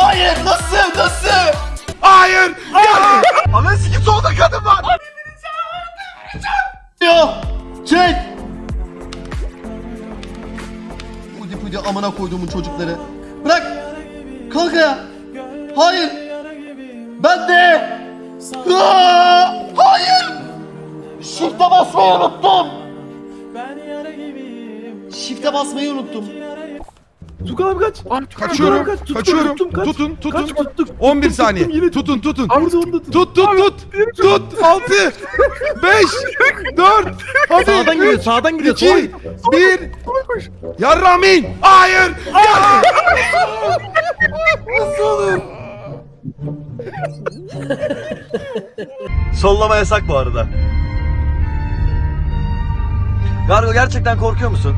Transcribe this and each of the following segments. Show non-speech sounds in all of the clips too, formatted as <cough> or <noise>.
Hayır nasıl nasıl? Hayır. Ya. Ananı sikim solda kadın var. Ya çek. Pudi pudi amına koyduğumun çocukları. Bırak. Kalk ya. Hayır. Ben de. Aa, hayır. Shift'e basmayı unuttum. Shift'e basmayı unuttum. Tukan abi kaç. Kaçıyorum. Kaç, tuttum, Kaçıyorum. tuttum, kaç. Tutun, tutun. Kaç tuttuk. 11 Tuttum, saniye. tuttum, yine Tutun, tutun. Onu da tut. Tut, tut, tut. Tut. 6 5 4 Hadi. Sağdan gidiyor, sağdan gidiyor. iki, bir. Yarramin. Hayır. Ya. Nasıl olur? Sollama yasak bu arada. Gargo gerçekten korkuyor musun?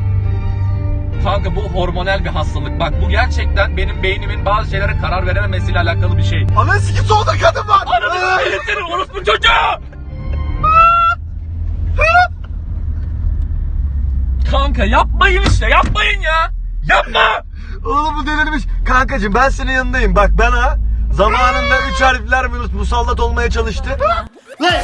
Kanka bu hormonal bir hastalık. Bak bu gerçekten benim beynimin bazı şeylere karar verememesiyle alakalı bir şey. Ananı sikim solda kadın var. Ananı s**erim orospu çocuğu! Kanka yapmayın işte yapmayın ya! Yapma! Oğlum bu delirmiş. Kankacım ben senin yanındayım. Bak bana zamanında üç harfler mus- musallat olmaya çalıştı. Engel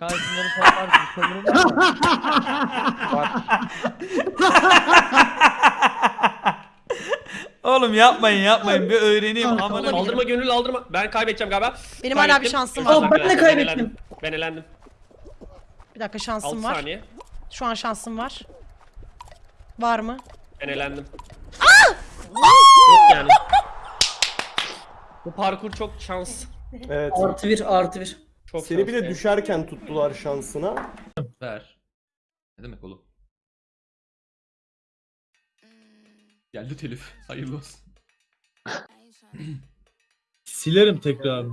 yakındı, yakındı. Yakın yakın. Yakın. Zıpla Kemal. Oğlum yapmayın yapmayın bir öğreneyim amına Aldırma gönül aldırma. Ben kaybedeceğim galiba. Benim hala bir Kaybettim. şansım var. dilerim, ben de kaybettim. Ben elendim. Bir dakika 6 şansım var. saniye. Şu an şansım var. Var mı? Ben elendim. Yok yani. Bu parkur çok şans. Evet. Artı bir artı bir. Çok Seni bir de yani. düşerken tuttular şansına. Ver. Ne demek oğlum? Geldi telif. <laughs> Hayırlı olsun. <clears throat> Silerim tekrar.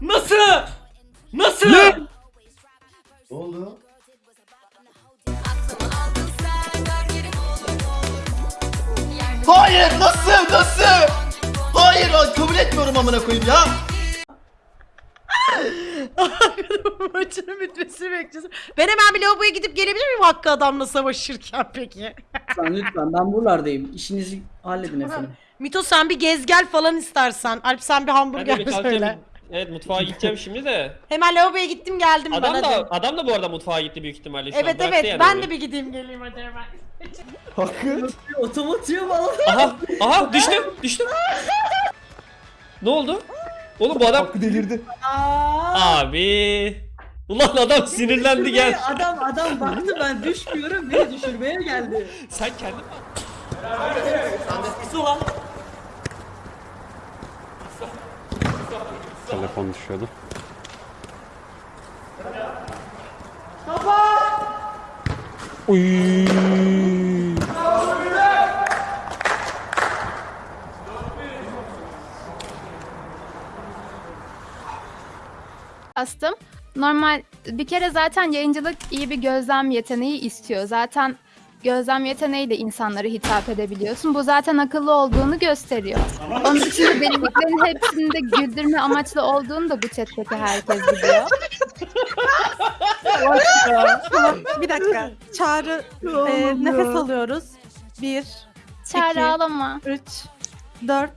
Nasıl? Nasıl? Ne oldu? Hayır nasıl nasıl? Hayır kabul etmiyorum amına koyayım ya. Maçının bitmesini bekliyorsun. Ben hemen bir lavaboya gidip gelebilir miyim Hakkı adamla savaşırken peki? Lütfen lütfen ben buralardayım. İşinizi halledin efendim. Mito sen bir gez gel falan istersen. Alp sen bir Ben hamburger kalkayım. söyle. Evet mutfağa gideceğim şimdi de. Hemen lavaboya gittim geldim ben Adam hadi. da adam da bu arada mutfağa gitti büyük ihtimalle şu. Evet evet yani ben orayı. de bir gideyim geleyim hadi hemen. Hakkı. Otomatıyor bana. Aha aha <laughs> düştüm düştüm. Ne oldu? Oğlum bu adam Hakkı delirdi. abi. Ulan adam sinirlendi gel. Adam adam baktı ben düşmüyorum beni düşürmeye geldi. Sen kendin Telefon düşüyordu. Astım. Normal bir kere zaten yayıncılık iyi bir gözlem yeteneği istiyor. Zaten gözlem yeteneğiyle insanlara hitap edebiliyorsun. Bu zaten akıllı olduğunu gösteriyor. Onun dışında deliklerin hepsinde güldürme amaçlı olduğunu da bu chat'teki herkes biliyor. <laughs> bir dakika. <laughs> Çağrı e, nefes alıyoruz. 1, Çağrı İki. ağlama. 3, 4.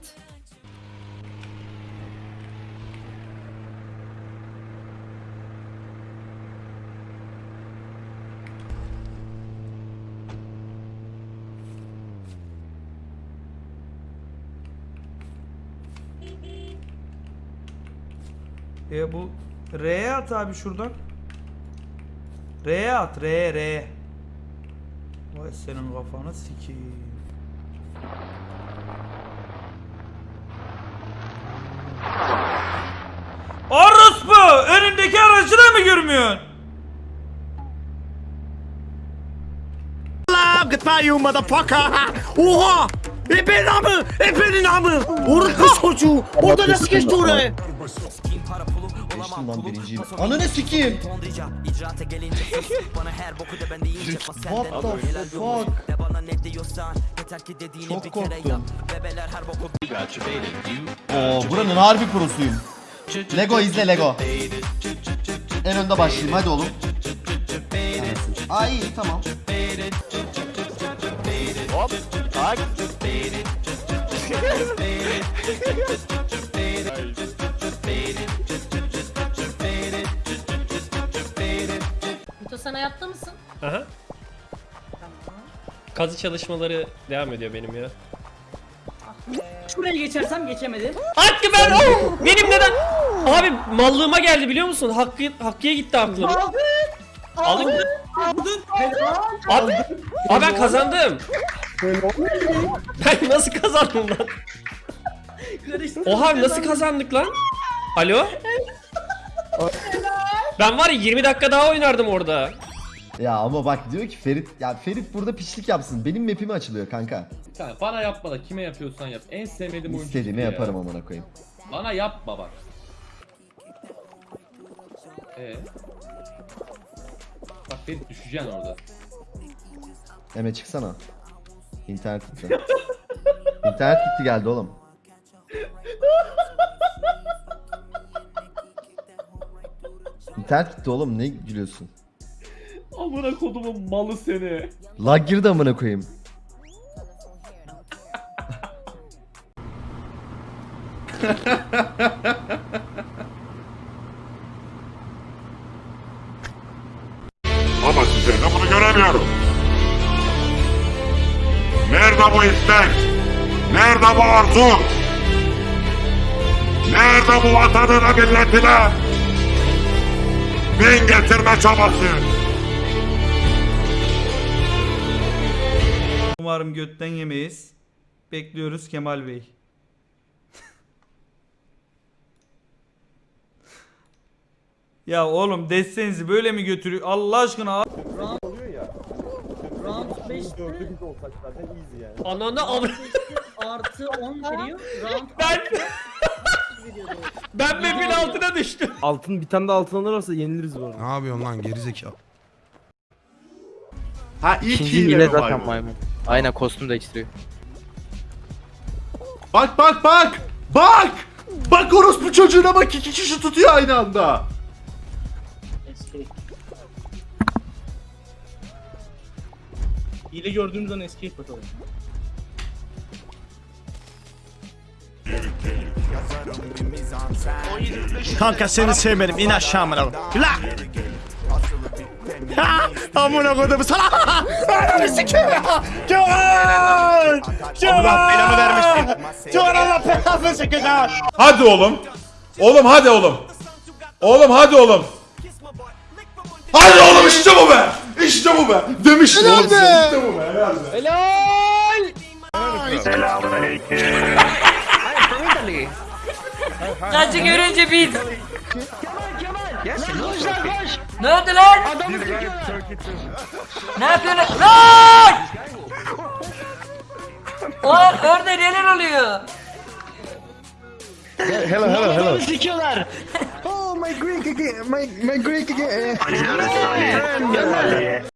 E bu R'ye at abi şuradan. R'ye at. R'ye R'ye. Vay senin kafanı sikeyim. Orospu! Önündeki aracı da mı görmüyorsun? Gıtayım motherfucker. Oha! Ebenin amı! Ebenin amı! Orospu çocuğu! Orada nasıl geçti oraya? Geçtim lan birinciyim. Ananı sikeyim. <laughs> What the fuck? Çok korktum. Oo, buranın harbi prosuyum. Lego izle Lego. En önde başlayayım hadi oğlum. Ay iyi tamam. Hop. Tak. <laughs> Aha. Kazı çalışmaları devam ediyor benim ya. Şuraya geçersem geçemedim. Hakkı ben oh! benim neden? Abi mallığıma geldi biliyor musun? Hakkı Hakkı'ya gitti aklım. Aldın. Aldın? Aldın. Abi, abi ben kazandım. ben nasıl kazandım lan? Oha nasıl kazandık lan? Alo? Ben var ya 20 dakika daha oynardım orada. Ya ama bak diyor ki Ferit ya Ferit burada piçlik yapsın. Benim map'ime açılıyor kanka. Sen bana yapma da kime yapıyorsan yap. En sevmediğim oyuncu. İstediğimi yaparım amına koyayım. Bana yapma bak. Ee. Bak Ferit düşeceksin orada. Eme çıksana. İnternet gitti. İnternet gitti geldi oğlum. İnternet gitti oğlum ne gülüyorsun? Amına kodumun malı seni. Lag girdi amına koyayım. Ama size de bunu göremiyorum. Nerede bu istek? Nerede bu arzu? Nerede bu vatanına milletine? Bin getirme çabası? Umarım götten yemeyiz. Bekliyoruz Kemal Bey. <laughs> ya oğlum destenizi böyle mi götürüyor? Allah aşkına Round 5'te olsak zaten easy yani. Ananı avr... artı 10 veriyor. Round Ben ben map'in altına düştüm. Altın bir tane de altın alırsa yeniliriz bu arada. Ne yapıyorsun lan gerizekalı? Ha ilk hile zaten maymun. Aynen kostüm değiştiriyor. Bak bak bak! Bak! Bak orospu çocuğuna bak iki kişi tutuyor aynı anda. Hile gördüğümüz an escape atalım. Kanka seni sevmedim in aşağı amına koyayım. La! Ha! Amına koydum sana. Ananı sikeyim ya. Kemal! Kemal! belanı vermişsin. Kemal Allah belanı Kemal. Hadi oğlum. Oğlum hadi oğlum. Oğlum hadi oğlum. Hadi oğlum işte bu be. İşte bu be. Demiştim oğlum size. İşte bu be. Helal be. Kaçı görünce bir. Ne oldu lan? Ne yapıyorsun? Lan! Lan orada neler oluyor? Hello hello hello. Sikiyorlar. Oh my Greek again. My my Greek again.